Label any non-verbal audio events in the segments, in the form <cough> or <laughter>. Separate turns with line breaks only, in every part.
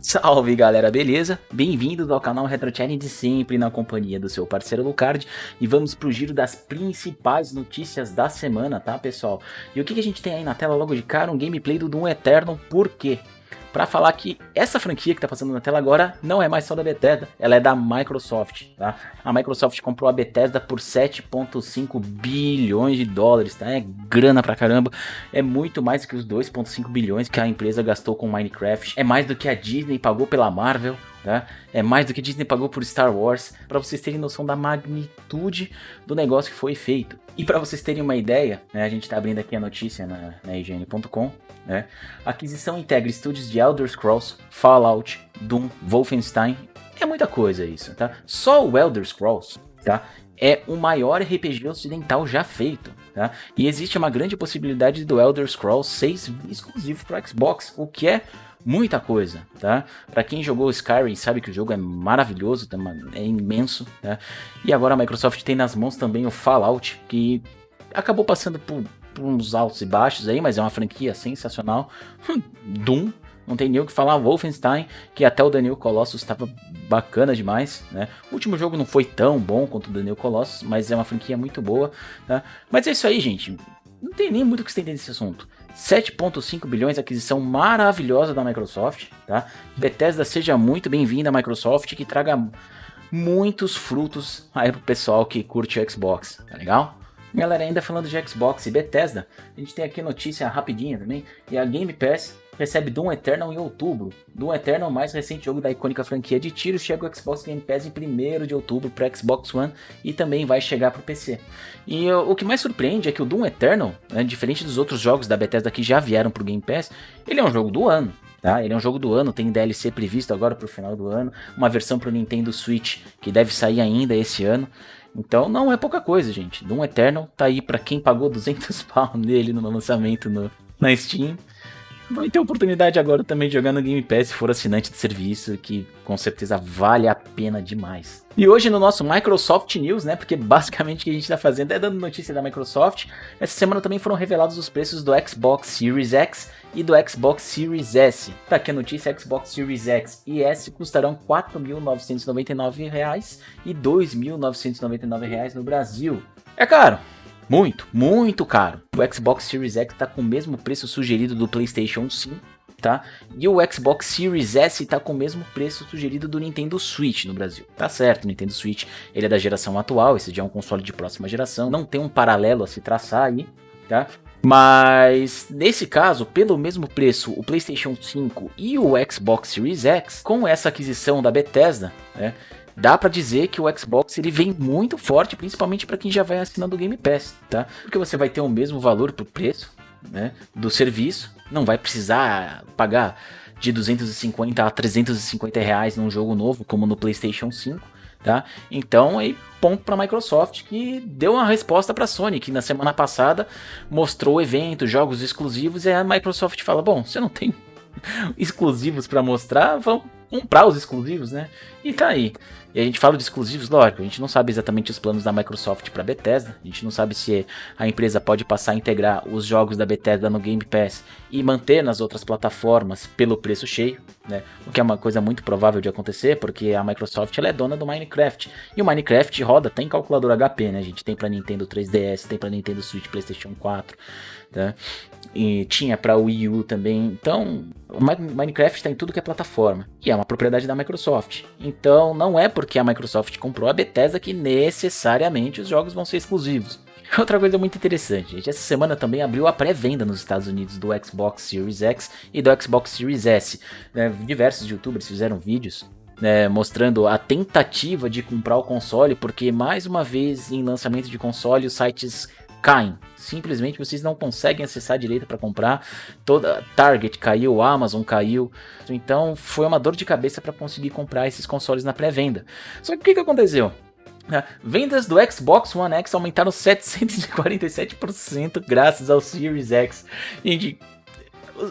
Salve galera, beleza? Bem-vindos ao canal Retro Challenge sempre na companhia do seu parceiro Lucard e vamos pro giro das principais notícias da semana, tá pessoal? E o que, que a gente tem aí na tela logo de cara? Um gameplay do Doom Eternal, por quê? Para falar que essa franquia que tá passando na tela agora não é mais só da Bethesda, ela é da Microsoft, tá? A Microsoft comprou a Bethesda por 7.5 bilhões de dólares, tá? É grana pra caramba, é muito mais que os 2.5 bilhões que a empresa gastou com Minecraft, é mais do que a Disney pagou pela Marvel, Tá? É mais do que Disney pagou por Star Wars, para vocês terem noção da magnitude do negócio que foi feito. E para vocês terem uma ideia, né, a gente está abrindo aqui a notícia na, na IGN.com, né? A aquisição integra estúdios de Elder Scrolls, Fallout, Doom, Wolfenstein, é muita coisa isso, tá? Só o Elder Scrolls, tá? É o maior RPG ocidental já feito, tá? E existe uma grande possibilidade do Elder Scrolls 6 exclusivo para Xbox, o que é muita coisa, tá? Para quem jogou Skyrim sabe que o jogo é maravilhoso, tá? é imenso, tá? E agora a Microsoft tem nas mãos também o Fallout, que acabou passando por, por uns altos e baixos aí, mas é uma franquia sensacional. Hum, Doom, não tem nem o que falar, Wolfenstein, que até o Daniel Colossus estava bacana demais, né? O último jogo não foi tão bom quanto o Daniel Colossus, mas é uma franquia muito boa, tá? Mas é isso aí, gente. Não tem nem muito o que estender nesse assunto. 7.5 bilhões, aquisição maravilhosa da Microsoft, tá? Bethesda seja muito bem-vinda Microsoft, que traga muitos frutos aí pro pessoal que curte Xbox, tá legal? Galera, ainda falando de Xbox e Bethesda, a gente tem aqui notícia rapidinha também, e a Game Pass recebe Doom Eternal em outubro. Doom Eternal, mais recente jogo da icônica franquia de tiros, chega ao Xbox Game Pass em 1 de outubro para Xbox One e também vai chegar para o PC. E o que mais surpreende é que o Doom Eternal, né, diferente dos outros jogos da Bethesda que já vieram para o Game Pass, ele é um jogo do ano. Tá? Ele é um jogo do ano, tem DLC previsto agora para o final do ano, uma versão para o Nintendo Switch que deve sair ainda esse ano. Então não é pouca coisa, gente. Doom Eternal tá aí para quem pagou 200 <laughs> pau nele no lançamento no, na Steam. Vai ter oportunidade agora também de jogar no Game Pass se for assinante de serviço, que com certeza vale a pena demais. E hoje no nosso Microsoft News, né, porque basicamente o que a gente está fazendo é dando notícia da Microsoft, essa semana também foram revelados os preços do Xbox Series X e do Xbox Series S. Tá aqui a notícia, Xbox Series X e S custarão R$ 4.999 e R$ 2.999 no Brasil. É caro, muito, muito caro. O Xbox Series X está com o mesmo preço sugerido do PlayStation 5, tá? E o Xbox Series S está com o mesmo preço sugerido do Nintendo Switch no Brasil. Tá certo, o Nintendo Switch ele é da geração atual, esse já é um console de próxima geração, não tem um paralelo a se traçar aí, tá? Mas nesse caso, pelo mesmo preço, o PlayStation 5 e o Xbox Series X, com essa aquisição da Bethesda, né, dá para dizer que o Xbox ele vem muito forte, principalmente para quem já vai assinando o Game Pass, tá? Porque você vai ter o mesmo valor pro preço, né, do serviço, não vai precisar pagar de 250 a 350 reais num jogo novo, como no PlayStation 5, tá? Então, aí ponto para a Microsoft que deu uma resposta para a Sony, que na semana passada mostrou o evento, jogos exclusivos, e a Microsoft fala: "Bom, você não tem <laughs> exclusivos para mostrar, vamos comprar os exclusivos, né? E tá aí. E a gente fala de exclusivos, lógico, a gente não sabe exatamente os planos da Microsoft para Bethesda, a gente não sabe se a empresa pode passar a integrar os jogos da Bethesda no Game Pass e manter nas outras plataformas pelo preço cheio, né? O que é uma coisa muito provável de acontecer, porque a Microsoft ela é dona do Minecraft. E o Minecraft roda, tem calculador HP, né? A gente tem para Nintendo 3DS, tem para Nintendo Switch, PlayStation 4, tá? E tinha para Wii U também. Então, o Minecraft está em tudo que é plataforma. E é uma propriedade da Microsoft. Então, não é porque a Microsoft comprou a Bethesda que necessariamente os jogos vão ser exclusivos. <laughs> Outra coisa muito interessante, gente, essa semana também abriu a pré-venda nos Estados Unidos do Xbox Series X e do Xbox Series S. É, diversos youtubers fizeram vídeos né, mostrando a tentativa de comprar o console, porque mais uma vez em lançamento de console os sites caem. Simplesmente vocês não conseguem acessar direito para comprar. Toda Target caiu, Amazon caiu. Então foi uma dor de cabeça para conseguir comprar esses consoles na pré-venda. Só que o que, que aconteceu? Vendas do Xbox One X aumentaram <laughs> 747% graças ao Series X. Gente,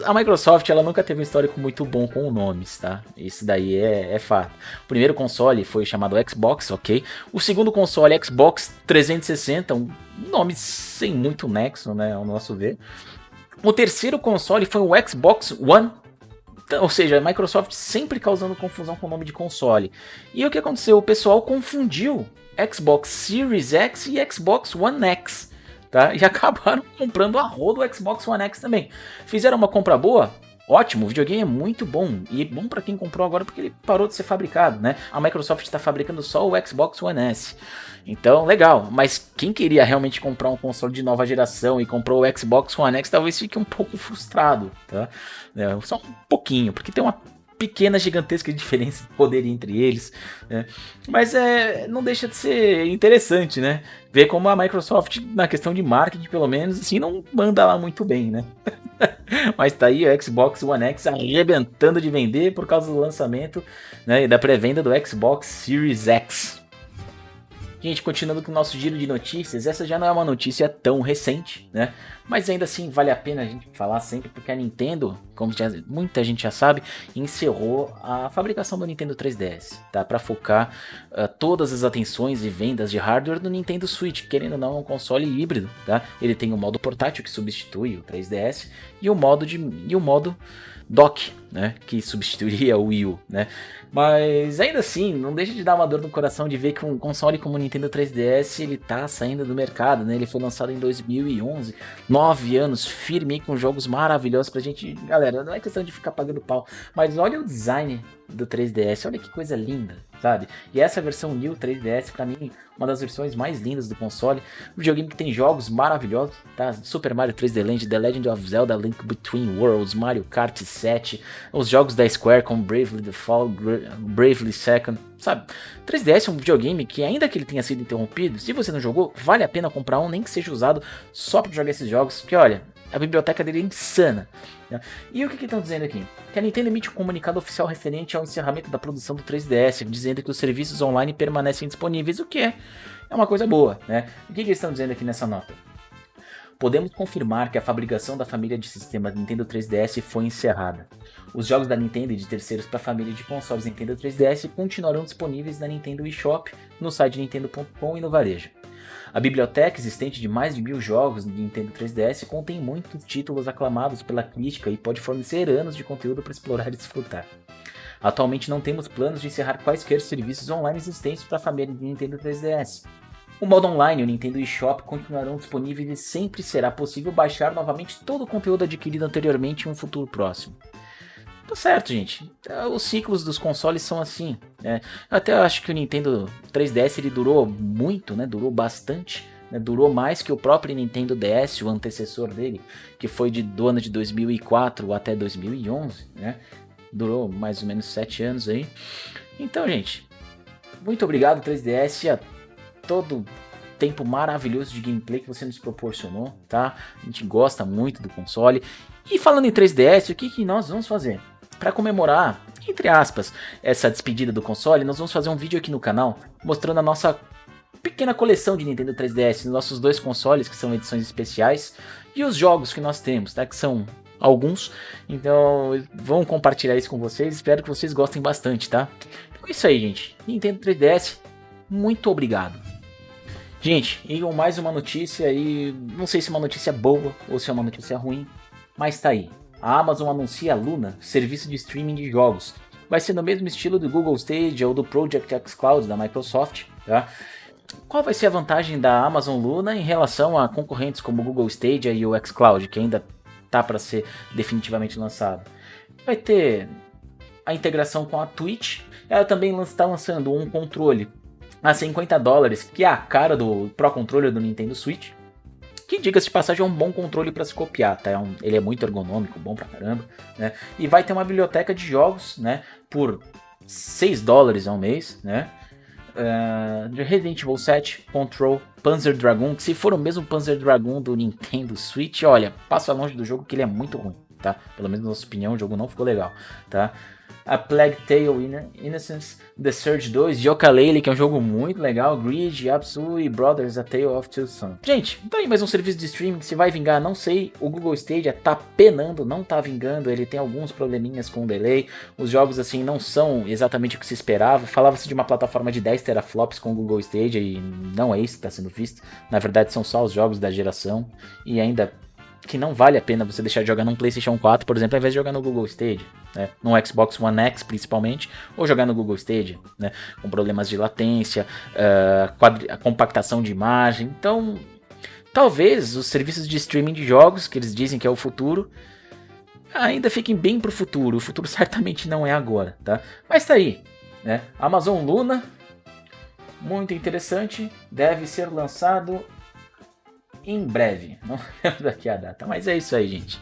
a Microsoft ela nunca teve um histórico muito bom com nomes, tá? Isso daí é, é fato. O primeiro console foi chamado Xbox, ok? O segundo console, Xbox 360, um nome sem muito nexo, né? Ao nosso ver. O terceiro console foi o Xbox One então, ou seja, a Microsoft sempre causando confusão com o nome de console. E o que aconteceu? O pessoal confundiu Xbox Series X e Xbox One X. Tá? E <laughs> acabaram comprando a roda do Xbox One X também. Fizeram uma compra boa? Ótimo, o videogame é muito bom e é bom para quem comprou agora porque ele parou de ser fabricado, né? A Microsoft está fabricando só o Xbox One S. Então, legal, mas quem queria realmente comprar um console de nova geração e comprou o Xbox One X talvez fique um pouco frustrado, tá? É, só um pouquinho, porque tem uma pequena, gigantesca diferença de poder entre eles. Né? Mas é, não deixa de ser interessante, né? Ver como a Microsoft, na questão de marketing, pelo menos, assim, não manda lá muito bem, né? <laughs> Mas tá aí o Xbox One X arrebentando de vender por causa do lançamento né, e da pré-venda do Xbox Series X. Gente, continuando com o nosso giro de notícias, essa já não é uma notícia tão recente, né? Mas ainda assim vale a pena a gente falar sempre, porque a Nintendo, como já, muita gente já sabe, encerrou a fabricação do Nintendo 3DS, tá? Para focar uh, todas as atenções e vendas de hardware no Nintendo Switch, querendo ou não, é um console híbrido, tá? Ele tem o modo portátil que substitui o 3DS e o modo de e o modo dock, né, que substituiria o Wii U, né? Mas ainda assim, não deixa de dar uma dor no coração de ver que um console como o Nintendo 3DS ele tá saindo do mercado, né? Ele foi lançado em 2011, nove anos firme com jogos maravilhosos pra gente, galera, não é questão de ficar pagando pau, mas olha o design do 3DS. Olha que coisa linda, sabe? E essa versão New 3DS, para mim, uma das versões mais lindas do console. Um videogame que tem jogos maravilhosos, tá? Super Mario 3D Land, The Legend of Zelda, Link Between Worlds, Mario Kart 7, os jogos da Square como Bravely Default, Bravely Second, sabe? 3DS é um videogame que, ainda que ele tenha sido interrompido, se você não jogou, vale a pena comprar um, nem que seja usado só para jogar esses jogos, porque olha, a biblioteca dele é insana. Né? E o que estão dizendo aqui? Que a Nintendo emite um comunicado oficial referente ao encerramento da produção do 3DS, dizendo que os serviços online permanecem disponíveis, o que é, é uma coisa boa. Né? O que, que eles estão dizendo aqui nessa nota? Podemos confirmar que a fabricação da família de sistemas Nintendo 3DS foi encerrada. Os jogos da Nintendo e de terceiros para a família de consoles Nintendo 3DS continuarão disponíveis na Nintendo eShop, no site nintendo.com e no varejo. A biblioteca existente de mais de mil jogos do Nintendo 3DS contém muitos títulos aclamados pela crítica e pode fornecer anos de conteúdo para explorar e desfrutar. Atualmente não temos planos de encerrar quaisquer serviços online existentes para a família de Nintendo 3DS. O modo online e o Nintendo eShop continuarão disponíveis e sempre será possível baixar novamente todo o conteúdo adquirido anteriormente em um futuro próximo. Tá certo, gente. É, os ciclos dos consoles são assim. Né? Até acho que o Nintendo 3DS ele durou muito, né? Durou bastante. Né? Durou mais que o próprio Nintendo DS, o antecessor dele, que foi de, do ano de 2004 até 2011, né? Durou mais ou menos 7 anos aí. Então, gente, muito obrigado 3DS a todo tempo maravilhoso de gameplay que você nos proporcionou, tá? A gente gosta muito do console. E falando em 3DS, o que, que nós vamos fazer? Para comemorar, entre aspas, essa despedida do console, nós vamos fazer um vídeo aqui no canal mostrando a nossa pequena coleção de Nintendo 3DS, nossos dois consoles que são edições especiais e os jogos que nós temos, tá? Que são alguns. Então, vamos compartilhar isso com vocês. Espero que vocês gostem bastante, tá? Então é isso aí, gente. Nintendo 3DS, muito obrigado. Gente, e mais uma notícia aí, não sei se é uma notícia boa ou se é uma notícia ruim, mas tá aí a Amazon anuncia a Luna, serviço de streaming de jogos. Vai ser no mesmo estilo do Google Stage ou do Project X Cloud da Microsoft. Tá? Qual vai ser a vantagem da Amazon Luna em relação a concorrentes como o Google Stage e o xCloud, que ainda tá para ser definitivamente lançado? Vai ter a integração com a Twitch. Ela também está lançando um controle a 50 dólares, que é a cara do Pro Controller do Nintendo Switch. Que, diga-se de passagem, é um bom controle para se copiar, tá? É um, ele é muito ergonômico, bom pra caramba, né? E vai ter uma biblioteca de jogos, né? Por 6 dólares ao mês, né? Uh, de Resident Evil 7, Control, Panzer Dragoon, que se for o mesmo Panzer Dragoon do Nintendo Switch, olha, passa longe do jogo que ele é muito ruim, tá? Pelo menos na nossa opinião, o jogo não ficou legal, tá? A Plague Tale Innocence, The Surge 2, Yooka-Laylee, que é um jogo muito legal, Grid, e Brothers, A Tale of Two Sons. Gente, tá aí mais um serviço de streaming que se vai vingar, não sei, o Google Stadia tá penando, não tá vingando, ele tem alguns probleminhas com o delay, os jogos assim não são exatamente o que se esperava, falava-se de uma plataforma de 10 teraflops com o Google Stadia e não é isso que está sendo visto, na verdade são só os jogos da geração e ainda que não vale a pena você deixar de jogar num PlayStation 4, por exemplo, ao invés de jogar no Google Stadia, né? No Xbox One X principalmente, ou jogar no Google Stadia, né? Com problemas de latência, uh, compactação de imagem. Então, talvez os serviços de streaming de jogos, que eles dizem que é o futuro, ainda fiquem bem pro futuro. O futuro <laughs> certamente não é agora, tá? Mas tá aí, né? Amazon Luna, muito interessante, deve ser lançado em breve. <laughs> Não lembro daqui a data, mas é isso aí, gente.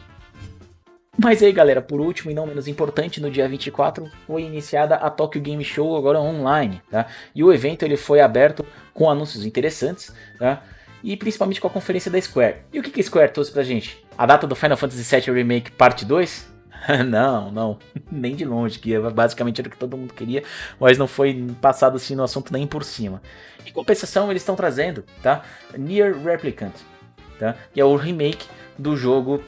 Mas aí, galera, por último e não menos importante, no dia 24 foi iniciada a Tokyo Game Show agora online, tá? E o evento ele foi aberto com anúncios interessantes, tá? E principalmente com a conferência da Square. E o que, que a Square trouxe pra gente? A data do Final Fantasy VII Remake Parte 2? <laughs> não, não, <laughs> nem de longe, que basicamente era o que todo mundo queria, mas não foi passado assim no assunto nem por cima. Em compensação, eles estão trazendo, tá? Near Replicant, tá? Que é o remake do jogo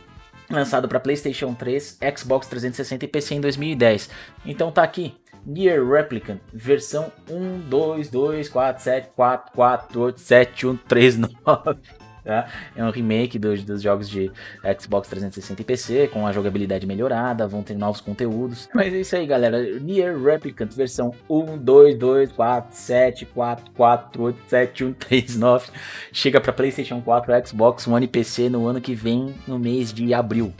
lançado para PlayStation 3, Xbox 360 e PC em 2010. Então tá aqui, Near Replicant, versão 1222474487139. <laughs> Tá? É um remake dos, dos jogos de Xbox 360 e PC, com a jogabilidade melhorada, vão ter novos conteúdos. Mas é isso aí, galera. Near Replicant, versão 1224744487139. <laughs> Chega para PlayStation 4, Xbox One e PC no ano que vem, no mês de abril.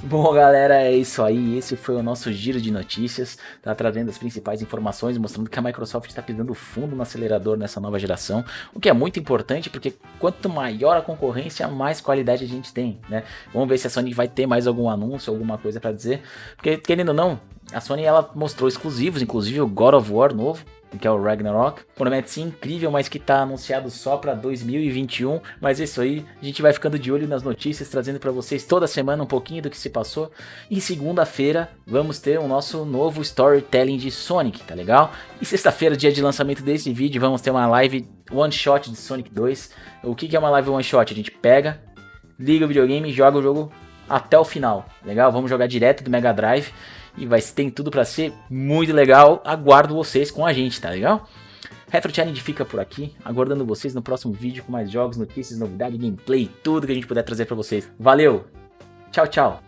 Bom, galera, é isso aí. Esse foi o nosso giro de notícias. Tá trazendo as principais informações, mostrando que a Microsoft está pisando fundo no acelerador nessa nova geração. O que é muito importante, porque quanto maior a concorrência, mais qualidade a gente tem, né? Vamos ver se a Sony vai ter mais algum anúncio, alguma coisa para dizer. Porque, querendo ou não, a Sony ela mostrou exclusivos, inclusive o God of War novo, que é o Ragnarok. Promete ser incrível, mas que está anunciado só para 2021. Mas é isso aí, a gente vai ficando de olho nas notícias, trazendo para vocês toda semana um pouquinho do que se passou. E segunda-feira vamos ter o nosso novo storytelling de Sonic, tá legal? E sexta-feira, dia de lançamento desse vídeo, vamos ter uma live one shot de Sonic 2. O que, que é uma live one shot? A gente pega, liga o videogame e joga o jogo até o final, legal? Vamos jogar direto do Mega Drive e vai tem tudo para ser muito legal. Aguardo vocês com a gente, tá legal? Retro Challenge fica por aqui, aguardando vocês no próximo vídeo com mais jogos, notícias, novidades, gameplay, tudo que a gente puder trazer para vocês. Valeu, tchau, tchau!